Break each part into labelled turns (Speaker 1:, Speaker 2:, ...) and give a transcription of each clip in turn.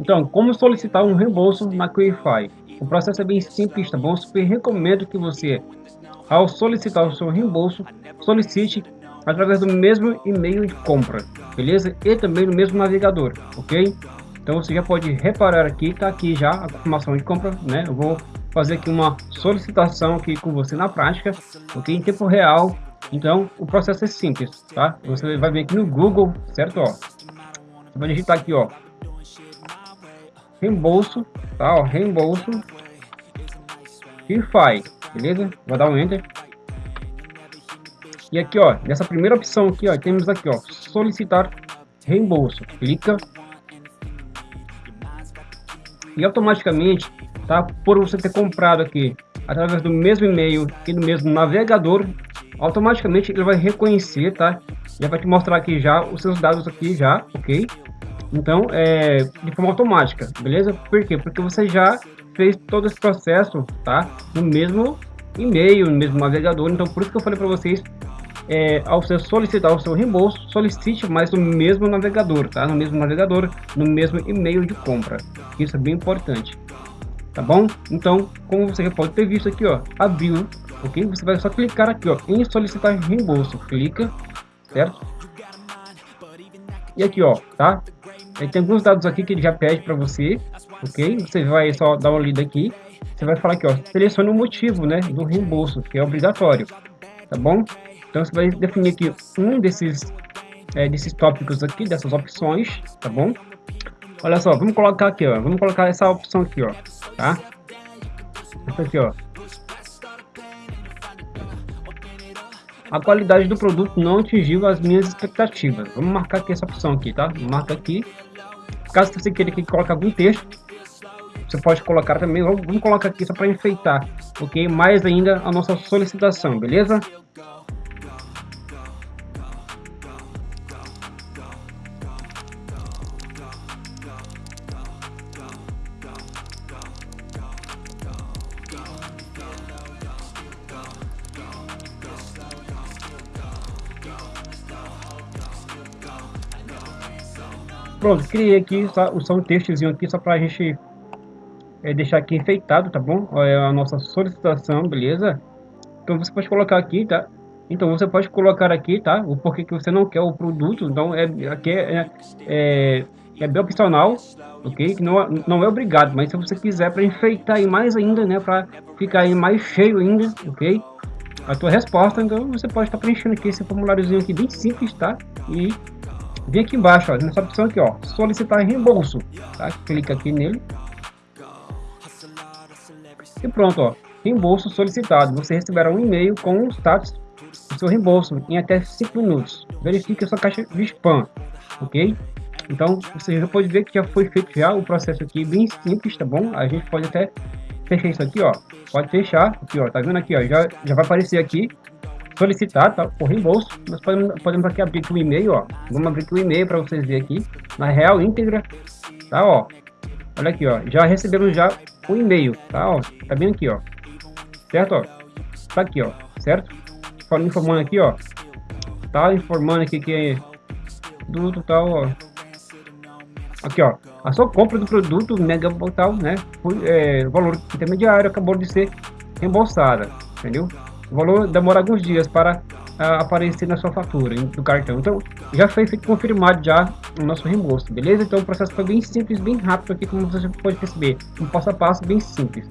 Speaker 1: Então, como solicitar um reembolso na Quify? O processo é bem simples, tá bom? Super recomendo que você, ao solicitar o seu reembolso, solicite através do mesmo e-mail de compra, beleza? E também no mesmo navegador, ok? Então você já pode reparar aqui, tá aqui já a confirmação de compra, né? Eu vou fazer aqui uma solicitação aqui com você na prática, ok? Em tempo real. Então o processo é simples, tá? Você vai vir aqui no Google, certo? Ó, você vai digitar aqui, ó, reembolso, tá? Ó, reembolso faz, beleza? Vou dar um enter. E aqui, ó, nessa primeira opção aqui, ó, temos aqui, ó, solicitar reembolso. Clica e automaticamente, tá? Por você ter comprado aqui através do mesmo e-mail e do mesmo navegador, automaticamente ele vai reconhecer, tá? Já vai te mostrar aqui já os seus dados aqui já, ok? Então, é de forma automática, beleza? Por quê? Porque você já fez todo esse processo, tá? No mesmo e-mail, no mesmo navegador. Então, por isso que eu falei para vocês, é, ao você solicitar o seu reembolso, solicite mais no mesmo navegador, tá? No mesmo navegador, no mesmo e-mail de compra. Isso é bem importante, tá bom? Então, como você já pode ter visto aqui, ó, abriu, ok? Você vai só clicar aqui, ó, em solicitar reembolso. Clica, certo? E aqui, ó, tá? Aí tem alguns dados aqui que ele já pede para você, ok? Você vai só dar uma lida aqui. Você vai falar aqui, ó, selecione o motivo, né, do reembolso, que é obrigatório, tá bom? Então você vai definir aqui um desses, é, desses tópicos aqui, dessas opções, tá bom? Olha só, vamos colocar aqui, ó, vamos colocar essa opção aqui, ó, tá? Essa aqui, ó. A qualidade do produto não atingiu as minhas expectativas. Vamos marcar aqui essa opção aqui, tá? Marca aqui. Caso você queira que coloque algum texto, você pode colocar também. Vamos colocar aqui só para enfeitar, ok? Mais ainda a nossa solicitação, beleza? Pronto, criei aqui só, só um textozinho aqui só para a gente é, deixar aqui enfeitado, tá bom? É a nossa solicitação, beleza? Então você pode colocar aqui, tá? Então você pode colocar aqui, tá? O porquê que você não quer o produto. Então é aqui é, é, é bem opcional, ok? Não, não é obrigado, mas se você quiser para enfeitar aí mais ainda, né? Para ficar aí mais cheio ainda, ok? A tua resposta, então você pode estar tá preenchendo aqui esse formuláriozinho aqui bem simples, tá? E Vem aqui embaixo, ó, nessa opção aqui, ó, solicitar reembolso, tá? Clica aqui nele. E pronto, ó, reembolso solicitado. Você receberá um e-mail com o status do seu reembolso em até 5 minutos. Verifique a sua caixa de spam, ok? Então, você já pode ver que já foi feito já o processo aqui, bem simples, tá bom? A gente pode até fechar isso aqui, ó. Pode fechar, aqui, ó, tá vendo aqui, ó, já, já vai aparecer aqui solicitar tá, o reembolso, nós podemos, podemos aqui abrir o e-mail, ó. Vamos abrir o e-mail para vocês verem aqui, na real íntegra, tá, ó. Olha aqui, ó, já recebemos já o e-mail, tá, ó, tá bem aqui, ó. Certo, ó. Tá aqui, ó, certo? Falando informando aqui, ó. Tá informando aqui que é do total, ó. Aqui, ó. A sua compra do produto mega total, né? Foi, é, valor intermediário acabou de ser reembolsada, entendeu? O valor demora alguns dias para uh, aparecer na sua fatura do cartão. Então, já foi confirmado já o nosso reembolso, beleza? Então, o processo foi bem simples, bem rápido aqui, como você pode perceber. Um passo a passo bem simples.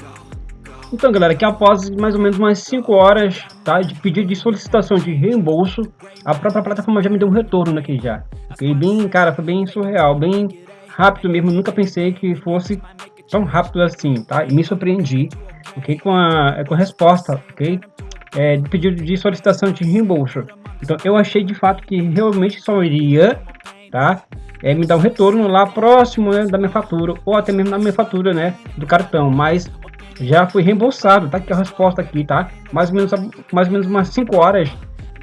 Speaker 1: Então, galera, que após mais ou menos umas 5 horas tá, de pedido de solicitação de reembolso, a própria plataforma já me deu um retorno aqui já. Ok? Bem, cara, foi bem surreal, bem rápido mesmo. Nunca pensei que fosse tão rápido assim, tá? E me surpreendi, ok? Com a, com a resposta, ok? É, de pedido de solicitação de reembolso. Então eu achei de fato que realmente só iria tá, é, me dar um retorno lá próximo né, da minha fatura ou até mesmo na minha fatura né, do cartão, mas já foi reembolsado, tá aqui a resposta aqui, tá? Mais ou menos, mais ou menos umas 5 horas,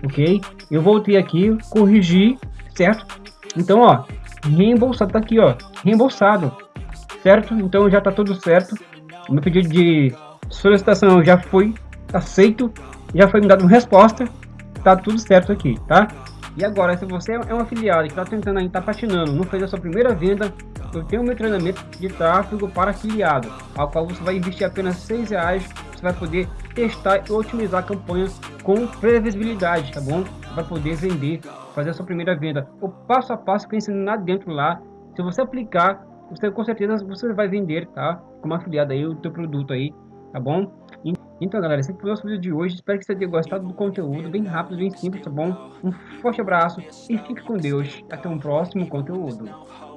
Speaker 1: ok? Eu voltei aqui, corrigi, certo? Então, ó, reembolsado, tá aqui, ó, reembolsado, certo? Então já tá tudo certo. Meu pedido de solicitação já foi aceito já foi me dado uma resposta, tá tudo certo aqui, tá? E agora, se você é um afiliado que está tentando ainda, está patinando, não fez a sua primeira venda, eu tenho meu treinamento de tráfego para afiliado, ao qual você vai investir apenas seis reais, você vai poder testar e otimizar a campanha com previsibilidade, tá bom? Vai poder vender, fazer a sua primeira venda. O passo a passo que ensino lá dentro lá, se você aplicar, você com certeza você vai vender, tá? Como afiliado aí o teu produto aí, tá bom? Então galera, esse foi o nosso vídeo de hoje, espero que você tenha gostado do conteúdo, bem rápido, bem simples, tá bom? Um forte abraço e fique com Deus, até um próximo conteúdo.